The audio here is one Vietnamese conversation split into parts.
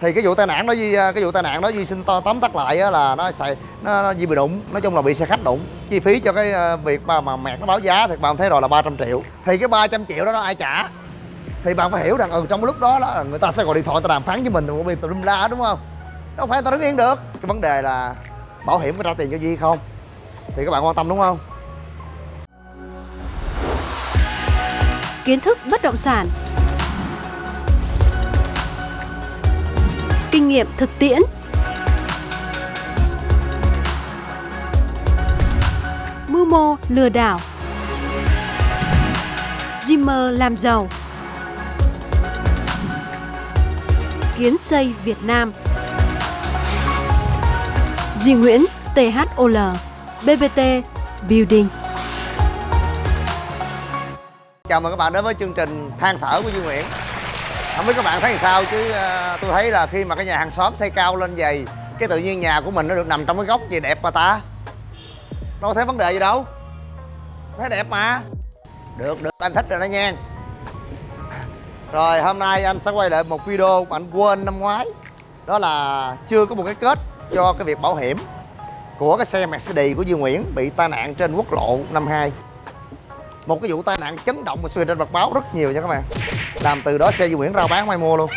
thì cái vụ tai nạn đó gì à, cái vụ tai nạn đó gì xin to tóm tắt lại là nó xài nó, nó bị đụng nói chung là bị xe khách đụng. Chi phí cho cái à, việc mà mà mẹt nó báo giá thì bạn thấy rồi là 300 triệu. Thì cái 300 triệu đó nó ai trả? Thì bạn phải hiểu rằng ừ trong cái lúc đó đó người ta sẽ gọi điện thoại ta đàm phán với mình rồi bị tùm la đúng không? Đâu phải ta đứng yên được. Cái vấn đề là bảo hiểm có trả tiền cho gì không? Thì các bạn quan tâm đúng không? Kiến thức bất động sản kinh nghiệm thực tiễn. Mưu mô lừa đảo. Dreamer làm giàu. Kiến xây Việt Nam. Duy Nguyễn THOL BBT Building. Chào mừng các bạn đến với chương trình than thở của Duy Nguyễn không biết các bạn thấy sao chứ uh, tôi thấy là khi mà cái nhà hàng xóm xây cao lên dày cái tự nhiên nhà của mình nó được nằm trong cái góc gì đẹp mà ta? Đâu có thấy vấn đề gì đâu. Thấy đẹp mà. Được được anh thích rồi đó nha. Rồi hôm nay anh sẽ quay lại một video mà anh quên năm ngoái. Đó là chưa có một cái kết cho cái việc bảo hiểm của cái xe Mercedes của Duy Nguyễn bị tai nạn trên quốc lộ 52 một cái vụ tai nạn chấn động mà xuyên trên mặt báo rất nhiều nha các bạn làm từ đó xe Duy Nguyễn rao bán mai mua luôn.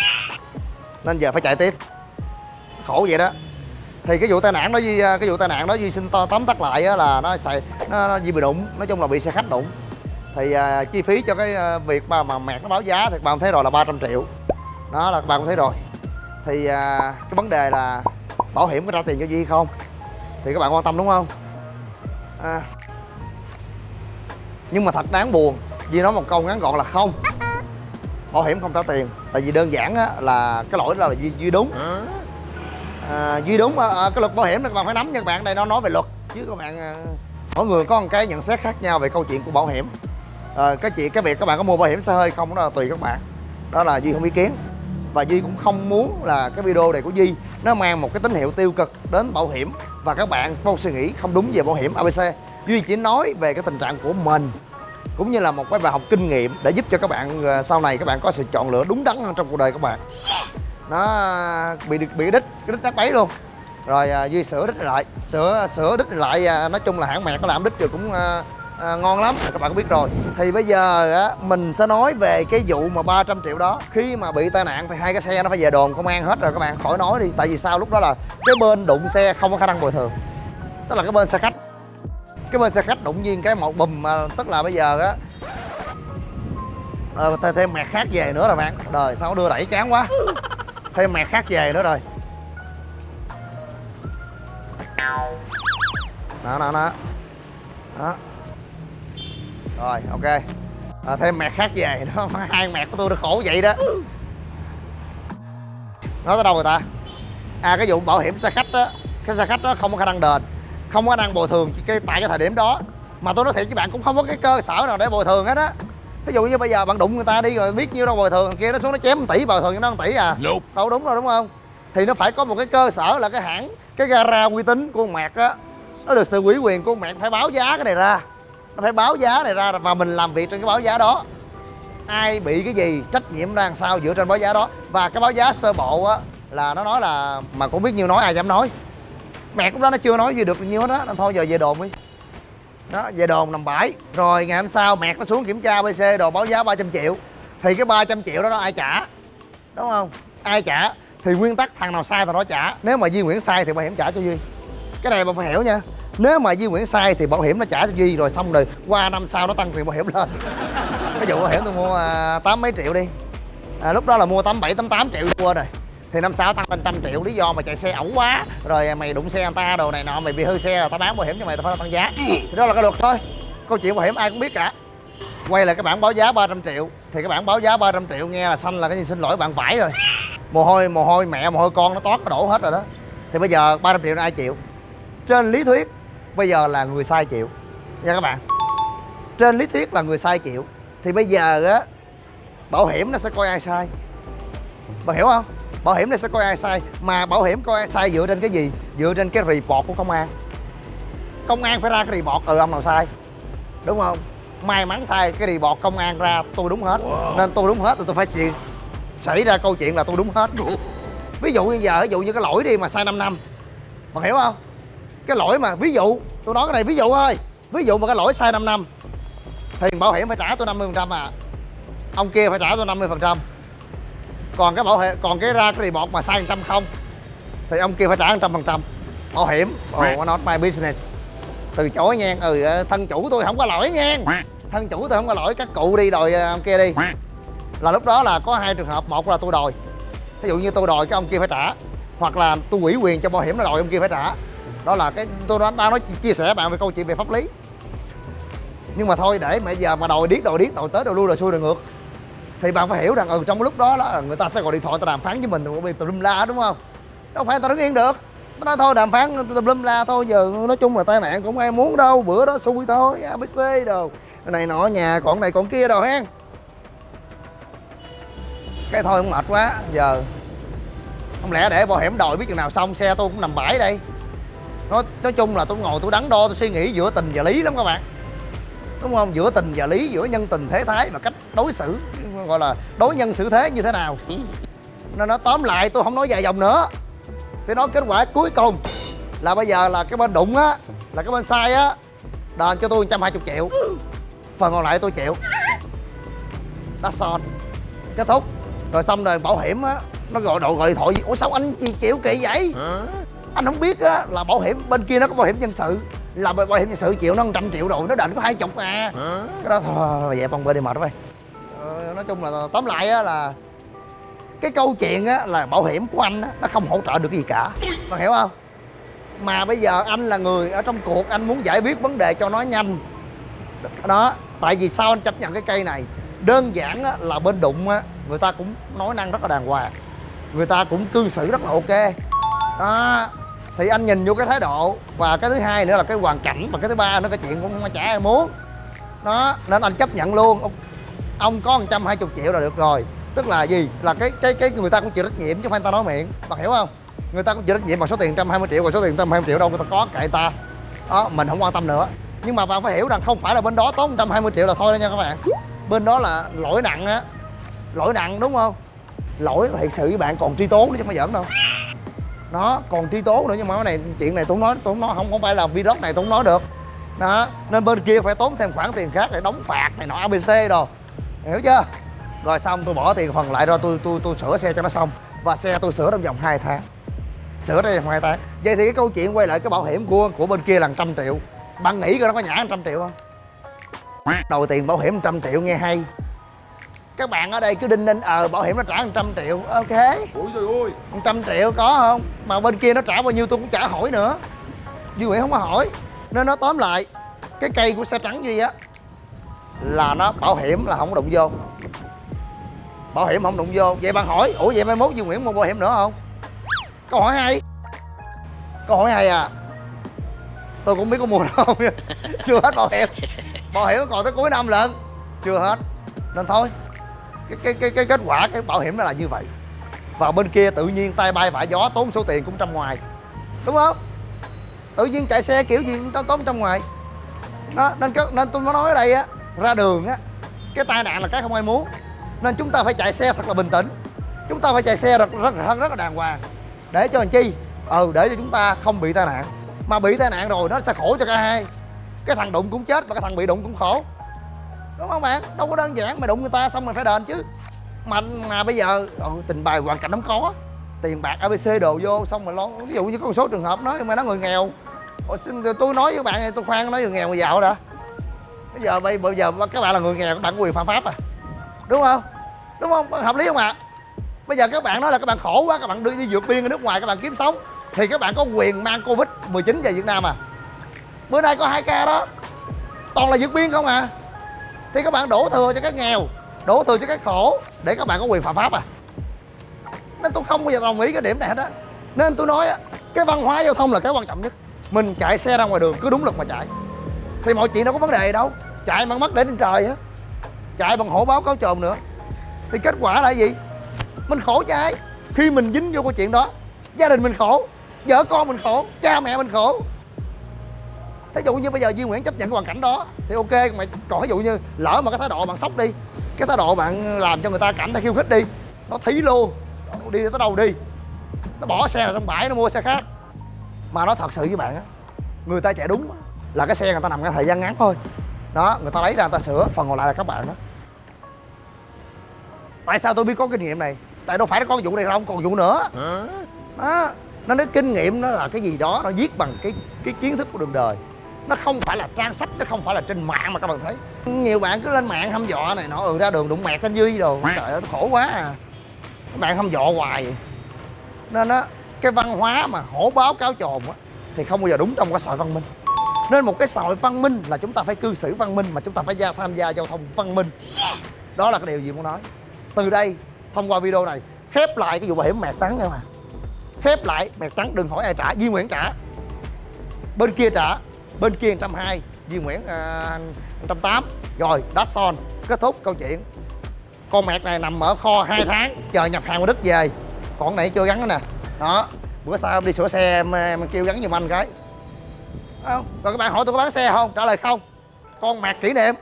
Nên giờ phải chạy tiếp. Khổ vậy đó. Thì cái vụ tai nạn đó duy à, cái vụ tai nạn đó duy xin to tóm tắt lại là nó xài nó, nó duy bị đụng. Nói chung là bị xe khách đụng. Thì à, chi phí cho cái à, việc mà mà mẹt nó báo giá thì bạn thấy rồi là 300 triệu. Đó là bạn cũng thấy rồi. Thì à, cái vấn đề là bảo hiểm có trả tiền cho duy không? Thì các bạn quan tâm đúng không? À, nhưng mà thật đáng buồn Duy nói một câu ngắn gọn là không. Bảo hiểm không trả tiền Tại vì đơn giản á, là cái lỗi đó là Duy, Duy đúng. À, Duy đúng à, cái luật bảo hiểm này các bạn phải nắm nha các bạn Đây nó nói về luật. Chứ các bạn à, Mỗi người có một cái nhận xét khác nhau về câu chuyện của bảo hiểm. À, Cái chuyện cái việc các bạn có mua bảo hiểm xe hơi không đó là tùy các bạn. Đó là Duy không ý kiến. Và Duy cũng không muốn là cái video này của Duy nó mang một cái tín hiệu tiêu cực đến bảo hiểm. Và các bạn có suy nghĩ không đúng về bảo hiểm ABC Duy chỉ nói về cái tình trạng của mình cũng như là một cái bài học kinh nghiệm để giúp cho các bạn ờ, sau này các bạn có sự chọn lựa đúng đắn hơn trong cuộc đời các bạn. Nó bị bị đích cái đích đắt bấy luôn. Rồi à, duy sửa đích lại sửa sửa đích lại à, nói chung là hãng mẹt nó làm đích rồi cũng à, à, ngon lắm các bạn có biết rồi. Thì bây giờ á mình sẽ nói về cái vụ mà 300 triệu đó. Khi mà bị tai nạn thì hai cái xe nó phải về đồn công an hết rồi các bạn khỏi nói đi. Tại vì sao? Lúc đó là cái bên đụng xe không có khả năng bồi thường. Tức là cái bên xe khách cái bên xe khách đụng nhiên cái một bùm mà tức là bây giờ á. Ờ, thêm, thêm mẹt khác về nữa rồi bạn. Đời sao đưa đẩy chán quá. Thêm mẹt khác về nữa rồi. Đó đó đó. Đó. Rồi ok. À, thêm mẹt khác về đó hai mẹt của tôi nó khổ vậy đó. Nói tới đâu rồi ta? À cái vụ bảo hiểm xe khách á. Cái xe khách đó không có khả năng đền không có năng bồi thường cái tại cái thời điểm đó. Mà tôi nói thiệt với bạn cũng không có cái cơ sở nào để bồi thường hết á. Ví dụ như bây giờ bạn đụng người ta đi rồi biết nhiêu đâu bồi thường kia nó xuống nó chém 1 tỷ bồi thường cho nó 1 tỷ à. Nope. đâu đúng rồi đúng không? Thì nó phải có một cái cơ sở là cái hãng cái gara uy tín của con mẹt á. Nó được sự ủy quyền của con mẹt phải báo giá cái này ra. Nó phải báo giá này ra và mình làm việc trên cái báo giá đó. Ai bị cái gì trách nhiệm ra làm sao dựa trên báo giá đó. Và cái báo giá sơ bộ á là nó nói là mà cũng biết nhiêu nói ai dám nói mẹ lúc đó nó chưa nói gì được nhiêu hết á thôi giờ về đồn đi. Đó về đồn nằm bãi. Rồi ngày hôm sau mẹ nó xuống kiểm tra bc đồ báo giá 300 triệu. Thì cái 300 triệu đó, nó ai trả? Đúng không? Ai trả? Thì nguyên tắc thằng nào sai thằng đó trả. Nếu mà duy nguyễn sai thì bảo hiểm trả cho duy. Cái này mà phải hiểu nha. Nếu mà duy nguyễn sai thì bảo hiểm nó trả cho duy rồi xong rồi qua năm sau nó tăng tiền bảo hiểm lên. Cái vụ bảo hiểm tôi mua à, tám mấy triệu đi. À, lúc đó là mua tám bảy tám tám triệu mua rồi thì năm sau tăng lên trăm triệu lý do mà chạy xe ẩu quá. Rồi mày đụng xe người ta đồ này nọ mày bị hư xe người ta bán bảo hiểm cho mày tao phải tăng giá. Thì đó là cái luật thôi. Câu chuyện bảo hiểm ai cũng biết cả. Quay lại cái bản báo giá 300 triệu. Thì cái bản báo giá 300 triệu nghe là xanh là cái gì? Xin lỗi bạn vải rồi. Mồ hôi mồ hôi mẹ mồ hôi con nó toát nó đổ hết rồi đó. Thì bây giờ 300 triệu là ai chịu? Trên lý thuyết bây giờ là người sai chịu. Nha các bạn. Trên lý thuyết là người sai chịu. Thì bây giờ á bảo hiểm nó sẽ coi ai sai? Bạn hiểu không bảo hiểm này sẽ coi ai sai? Mà bảo hiểm coi ai sai dựa trên cái gì? Dựa trên cái report của công an. Công an phải ra cái report ừ ông nào sai? Đúng không? May mắn thay cái report công an ra tôi đúng hết. Nên tôi đúng hết thì tôi phải chịu. Xảy ra câu chuyện là tôi đúng hết. Ví dụ như giờ ví dụ như cái lỗi đi mà sai 5 năm. Bạn hiểu không? Cái lỗi mà ví dụ tôi nói cái này ví dụ thôi. Ví dụ mà cái lỗi sai 5 năm thì bảo hiểm phải trả tôi 50 phần trăm à. Ông kia phải trả tôi 50 phần trăm còn cái bảo hiểm còn cái ra cái report mà sai 100 không thì ông kia phải trả 100 phần trăm. Bảo hiểm oh not my business. Từ chối nha ừ ờ, thân chủ tôi không có lỗi nha. Thân chủ tôi không có lỗi các cụ đi đòi ờ, ông kia đi. Là lúc đó là có hai trường hợp một là tôi đòi. Ví dụ như tôi đòi cái ông kia phải trả hoặc là tôi ủy quyền cho bảo hiểm nó đòi ông kia phải trả. Đó là cái tôi đang nói chia sẻ bạn về câu chuyện về pháp lý. Nhưng mà thôi để mà giờ mà đòi điếc đòi điếc đòi tới đòi lui đòi xuôi đòi ngược thì bạn phải hiểu rằng ừ trong lúc đó đó người ta sẽ gọi điện thoại ta đàm phán với mình bị tùm la, đúng không? Đâu phải ta đứng yên được. Nó nói thôi, đàm phán tùm lum la thôi, giờ nói chung là tai nạn cũng ai muốn đâu, bữa đó xui thôi abc đồ. Cái này nọ, nhà còn này còn kia đồ hen. Cái thôi cũng mệt quá, giờ. Không lẽ để bảo hiểm đòi biết chừng nào xong, xe tôi cũng nằm bãi đây. Nói nói chung là tôi ngồi tôi đắn đo, tôi suy nghĩ giữa tình và lý lắm các bạn đúng không? Giữa tình và lý giữa nhân tình thế thái và cách đối xử gọi là đối nhân xử thế như thế nào. Nên nó tóm lại tôi không nói dài dòng nữa. Tôi nói kết quả cuối cùng là bây giờ là cái bên đụng á là cái bên sai á đền cho tôi 120 triệu. Phần còn lại tôi chịu. That's all. Kết thúc. Rồi xong rồi bảo hiểm á nó gọi đồ gọi điện thoại. Gì ủa sao anh gì chịu kỳ vậy? Anh không biết á là bảo hiểm bên kia nó có bảo hiểm dân sự là bảo hiểm dân sự chịu nó 100 triệu rồi nó đền có hai chục à. Cái đó thôi về phòng bên đi mệt rồi ờ, nói chung là tóm lại á là cái câu chuyện á là bảo hiểm của anh á nó không hỗ trợ được cái gì cả. Bạn hiểu không? Mà bây giờ anh là người ở trong cuộc anh muốn giải quyết vấn đề cho nó nhanh. Đó tại vì sao anh chấp nhận cái cây này? Đơn giản á, là bên đụng á người ta cũng nói năng rất là đàng hoàng. Người ta cũng cư xử rất là ok. Đó thì anh nhìn vô cái thái độ và cái thứ hai nữa là cái hoàn cảnh và cái thứ ba nữa cái chuyện cũng chả ai muốn. Đó nên anh chấp nhận luôn. Ông, ông có 120 triệu là được rồi. Tức là gì? Là cái cái cái người ta cũng chịu trách nhiệm chứ không phải người ta nói miệng. Bạn hiểu không? Người ta cũng chịu trách nhiệm bằng số tiền 120 triệu và số tiền 120 triệu đâu người ta có kệ ta. Đó mình không quan tâm nữa. Nhưng mà bạn phải hiểu rằng không phải là bên đó tốn 120 triệu là thôi đó nha các bạn. Bên đó là lỗi nặng á. Lỗi nặng đúng không? Lỗi thiệt sự với bạn còn truy tố nữa chứ không phải giỡn đâu nó còn truy tố nữa nhưng mà cái này chuyện này tôi nói tôi nói không không phải là vlog này tôi nói được. Đó nên bên kia phải tốn thêm khoản tiền khác để đóng phạt này nọ abc đồ. Hiểu chưa? Rồi xong tôi bỏ tiền phần lại ra tôi tôi tôi sửa xe cho nó xong. Và xe tôi sửa trong vòng 2 tháng. Sửa trong vòng 2 tháng. Vậy thì cái câu chuyện quay lại cái bảo hiểm của của bên kia là trăm triệu. Bạn nghĩ coi nó có nhả trăm triệu không? Đầu tiền bảo hiểm trăm triệu nghe hay các bạn ở đây cứ đinh ninh ờ bảo hiểm nó trả 100 triệu. Ok. Ôi trời ơi. 100 triệu có không? Mà bên kia nó trả bao nhiêu tôi cũng chả hỏi nữa. Duy Nguyễn không có hỏi. Nên nó tóm lại cái cây của xe trắng Duy á là nó bảo hiểm là không đụng vô. Bảo hiểm không đụng vô. Vậy bạn hỏi ủa vậy mai mốt Duy Nguyễn mua bảo hiểm nữa không? Câu hỏi hay. Câu hỏi hay à. Tôi cũng biết có mua đâu chưa hết bảo hiểm. Bảo hiểm còn tới cuối năm lận. Chưa hết. Nên thôi cái cái cái cái kết quả cái bảo hiểm nó là như vậy. Và bên kia tự nhiên tay bay vả gió tốn số tiền cũng trăm ngoài. Đúng không? Tự nhiên chạy xe kiểu gì cũng tốn trăm ngoài. Đó nên nên tôi nói ở đây á ra đường á cái tai nạn là cái không ai muốn. Nên chúng ta phải chạy xe thật là bình tĩnh. Chúng ta phải chạy xe rất rất rất, rất là đàng hoàng. Để cho làm chi? Ừ để cho chúng ta không bị tai nạn. Mà bị tai nạn rồi nó sẽ khổ cho cả hai. Cái thằng đụng cũng chết và cái thằng bị đụng cũng khổ đúng không bạn? Đâu có đơn giản mày đụng người ta xong mày phải đền chứ. Mà mà bây giờ ừ, tình bài hoàn cảnh không có tiền bạc abc đồ vô xong mà lo ví dụ như có một số trường hợp nói mà nó người nghèo. Ủa, xin, tôi nói với bạn tôi khoan nói người nghèo người giàu đã bây giờ bây bây giờ các bạn là người nghèo các bạn có quyền phạm pháp à? Đúng không? Đúng không? Hợp lý không ạ? Bây giờ các bạn nói là các bạn khổ quá các bạn đi, đi vượt biên ở nước ngoài các bạn kiếm sống thì các bạn có quyền mang covid 19 về việt nam à? Bữa nay có hai ca đó. Toàn là vượt biên không à? Thì các bạn đổ thừa cho các nghèo, đổ thừa cho các khổ, để các bạn có quyền phạm pháp à. Nên tôi không bao giờ đồng ý cái điểm này hết á. Nên tôi nói á, cái văn hóa giao thông là cái quan trọng nhất. Mình chạy xe ra ngoài đường cứ đúng luật mà chạy. Thì mọi chuyện đâu có vấn đề đâu. Chạy bằng mắt để trên trời á, chạy bằng hổ báo cáo trồn nữa. Thì kết quả là gì? Mình khổ cho ai? Khi mình dính vô câu chuyện đó, gia đình mình khổ, vợ con mình khổ, cha mẹ mình khổ thí dụ như bây giờ Duy Nguyễn chấp nhận cái hoàn cảnh đó thì ok mày còn ví dụ như lỡ mà cái thái độ bạn sốc đi cái thái độ bạn làm cho người ta cảm thấy khiêu khích đi nó thí luôn đi tới đâu đi nó bỏ xe vào trong bãi nó mua xe khác. Mà nó thật sự với bạn á người ta chạy đúng là cái xe người ta nằm cái thời gian ngắn thôi. Đó người ta lấy ra người ta sửa phần còn lại là các bạn đó. Tại sao tôi biết có kinh nghiệm này? Tại đâu phải có vụ này không còn vụ nữa. Đó nó nói kinh nghiệm nó là cái gì đó nó viết bằng cái cái kiến thức của đường đời nó không phải là trang sách, nó không phải là trên mạng mà các bạn thấy. Nhiều bạn cứ lên mạng hăm dọa này nọ ừ ra đường đụng mẹt anh duy đồ. Trời ơi khổ quá à. Các bạn hăm dọa hoài. Vậy. nên á, cái văn hóa mà hổ báo cáo trồn á, thì không bao giờ đúng trong cái xã hội văn minh. Nên một cái xã hội văn minh là chúng ta phải cư xử văn minh mà chúng ta phải gia tham gia giao thông văn minh. Đó là cái điều gì muốn nói. Từ đây, thông qua video này, khép lại cái vụ bảo hiểm mẹt trắng nha mà khép lại, mẹt trắng đừng hỏi ai trả, Duy Nguyễn trả. Bên kia trả bên kia 120 Duy Nguyễn uh, 108 rồi đá son kết thúc câu chuyện. Con mẹt này nằm ở kho 2 tháng chờ nhập hàng qua Đức về. Còn này chưa gắn nữa nè. Đó bữa sau đi sửa xe em, em kêu gắn giùm anh cái. Không rồi các bạn hỏi tôi có bán xe không? Trả lời không. Con mạc kỷ niệm.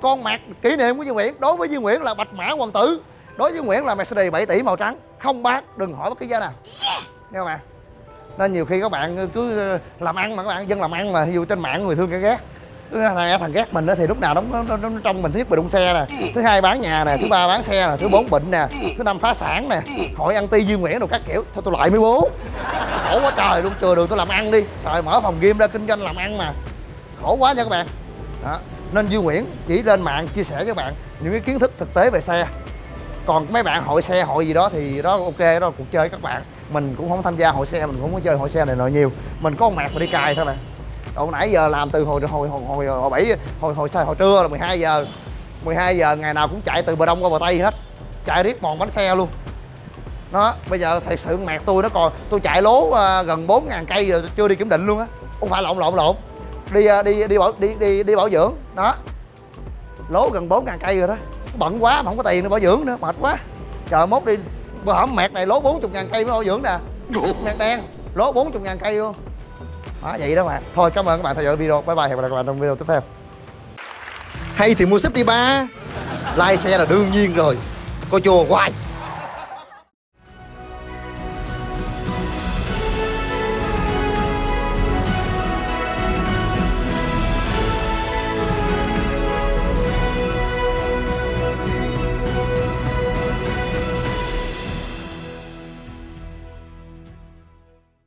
Con mạc kỷ niệm của Duy Nguyễn đối với Duy Nguyễn là bạch mã hoàng tử. Đối với Nguyễn là Mercedes 7 tỷ màu trắng. Không bán đừng hỏi bất cứ giá nào. Nghe các bạn nên nhiều khi các bạn cứ ờ, làm ăn mà các bạn dân làm ăn mà dù trên mạng người thương cái ghét. Thằng, thằng ghét mình đó thì lúc nào nó, nó, nó, nó trong mình thứ nhất bị đụng xe nè thứ hai bán nhà nè thứ ba bán xe nè thứ bốn bệnh nè thứ năm phá sản nè hội ăn ti duy nguyễn đồ các kiểu. Thôi tôi loại mấy bố. Khổ quá trời luôn chừa đường tôi làm ăn đi. Trời mở phòng game ra kinh doanh làm ăn mà. Khổ quá nha các bạn. Đó. nên duy nguyễn chỉ lên mạng chia sẻ với các bạn những cái kiến thức thực tế về xe. Còn mấy bạn hội xe hội gì đó thì đó ok đó là cuộc chơi các bạn mình cũng không tham gia hội xe mình cũng không có chơi hội xe này nọ nhiều. Mình có con mạc mà đi cài thôi nè. Còn nãy giờ làm từ hồi hồi hồi hồi hồi bảy hồi hồi hồi, hồi trưa là 12 giờ. 12 giờ ngày nào cũng chạy từ bờ đông qua bờ tây hết. Chạy riết mòn bánh xe luôn. Nó bây giờ thật sự mạc tôi nó còn tôi chạy lố uh, gần 4 ngàn cây rồi chưa đi kiểm định luôn á. Không phải lộn lộn lộn. Đi uh, đi đi bảo đi đi đi bảo dưỡng. Đó. Lố gần 4 ngàn cây rồi đó. Bận quá mà không có tiền để bảo dưỡng nữa mệt quá. Chờ mốt đi bữa hổm mẹt này lố 40 ngàn cây mới bảo dưỡng nè. Mẹt đen lố 40 ngàn cây luôn đó vậy đó bạn thôi cảm ơn các bạn theo dõi video. Bye bye hẹn gặp lại các bạn trong video tiếp theo. Hay thì mua súp đi ba. Like xe là đương nhiên rồi. Coi chùa hoài